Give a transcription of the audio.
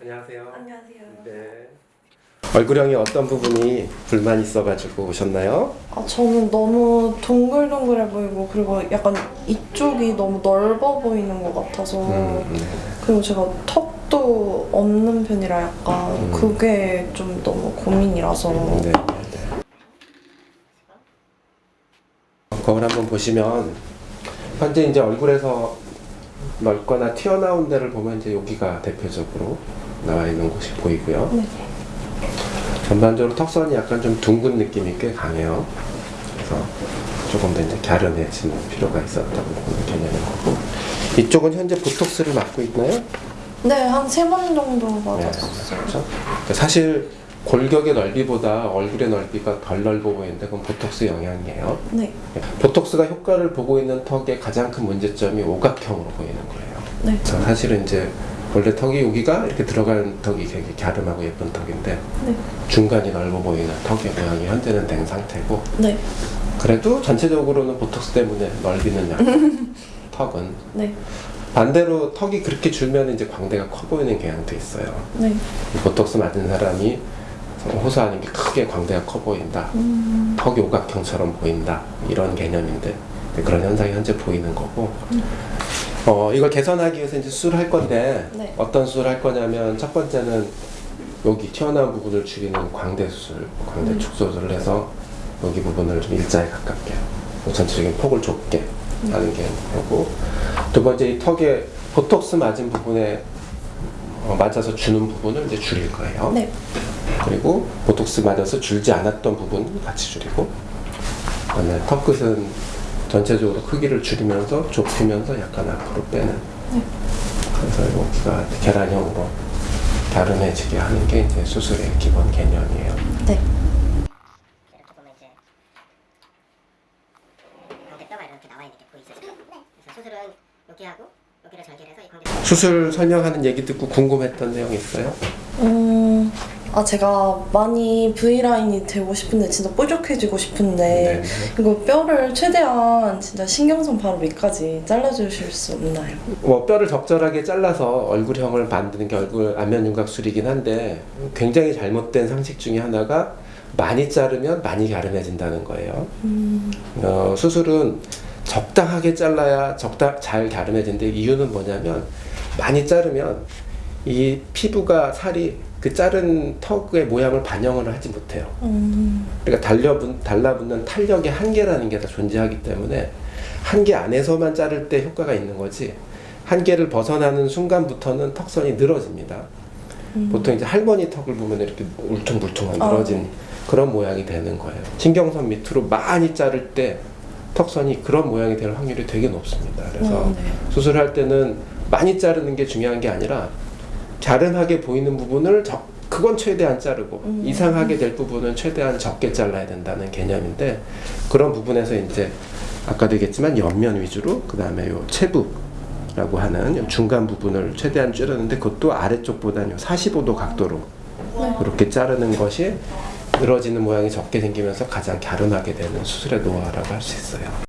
안녕하세요. 안녕하세요. 네. 얼굴형이 어떤 부분이 불만 있어가지고 오셨나요? 아, 저는 너무 동글동글해 보이고 그리고 약간 이쪽이 너무 넓어 보이는 것 같아서 음, 네. 그리고 제가 턱도 없는 편이라 약간 음. 그게 좀 너무 고민이라서 네. 네. 거울 한번 보시면 현재 이제 얼굴에서 넓거나 튀어나온 데를 보면 이제 여기가 대표적으로 나와 있는 곳이 보이고요. 네. 전반적으로 턱선이 약간 좀 둥근 느낌이 꽤 강해요. 그래서 조금 더 이제 갸름해지는 필요가 있었다고 보는 개념인 거고. 이쪽은 현재 보톡스를 맞고 있나요? 네, 한 세 번 정도 네, 맞았어요. 그렇죠. 그러니까 사실 골격의 넓이보다 얼굴의 넓이가 덜 넓어 보이는데 그건 보톡스 영향이에요. 네, 보톡스가 효과를 보고 있는 턱의 가장 큰 문제점이 오각형으로 보이는 거예요. 네, 사실은 이제 원래 턱이 여기가 이렇게 들어가는 턱이 되게 갸름하고 예쁜 턱인데 네, 중간이 넓어 보이는 턱의 모양이 현재는 된 상태고 네, 그래도 전체적으로는 보톡스 때문에 넓이는 약간 턱은 네, 반대로 턱이 그렇게 줄면 이제 광대가 커 보이는 경향도 있어요. 네. 이 보톡스 맞은 사람이 호소하는 게 크게 광대가 커 보인다. 음, 턱이 오각형처럼 보인다. 이런 개념인데 그런 현상이 현재 보이는 거고 어, 이걸 개선하기 위해서 이제 수술을 할 건데 네. 어떤 수술을 할 거냐면 첫 번째는 여기 튀어나온 부분을 줄이는 광대 수술, 광대 음. 축소술을 해서 여기 부분을 좀 일자에 가깝게 뭐 전체적인 폭을 좁게 하는 게 되고 두 번째 이 턱에 보톡스 맞은 부분에 어, 맞아서 주는 부분을 이제 줄일 거예요. 네, 그리고 보톡스 맞아서 줄지 않았던 부분 같이 줄이고 그다음에 턱 끝은 전체적으로 크기를 줄이면서 좁히면서 약간 앞으로 빼는 네. 그래서 여기가 계란형으로 갸름해지게 하는 게 이제 수술의 기본 개념이에요. 네. 광대 수술 설명하는 얘기 듣고 궁금했던 내용 있어요? 음, 아 제가 많이 V 라인이 되고 싶은데 진짜 뾰족해지고 싶은데 이거 뼈를 최대한 진짜 신경선 바로 밑까지 잘라주실 수 없나요? 뭐 뼈를 적절하게 잘라서 얼굴형을 만드는 게 얼굴 안면 윤곽술이긴 한데 굉장히 잘못된 상식 중에 하나가 많이 자르면 많이 갸름해진다는 거예요. 음, 어, 수술은 적당하게 잘라야 적당 잘 갸름해진데 이유는 뭐냐면 많이 자르면 이 피부가 살이 그 자른 턱의 모양을 반영을 하지 못해요. 음, 그러니까 달려붙, 달라붙는 탄력의 한계라는 게 다 존재하기 때문에 한계 안에서만 자를 때 효과가 있는 거지 한계를 벗어나는 순간부터는 턱선이 늘어집니다. 음. 보통 이제 할머니 턱을 보면 이렇게 울퉁불퉁한 아. 늘어진 그런 모양이 되는 거예요. 신경선 밑으로 많이 자를 때 턱선이 그런 모양이 될 확률이 되게 높습니다. 그래서 음, 네. 수술할 때는 많이 자르는 게 중요한 게 아니라 갸름하게 보이는 부분을 적, 그건 최대한 자르고 음. 이상하게 될 부분은 최대한 적게 잘라야 된다는 개념인데 그런 부분에서 이제 아까도 얘기했지만 옆면 위주로 그 다음에 요 체부라고 하는 요 중간 부분을 최대한 줄였는데 그것도 아래쪽보다는 45도 각도로 이렇게 자르는 것이 늘어지는 모양이 적게 생기면서 가장 갸름하게 되는 수술의 노하우라고 할 수 있어요.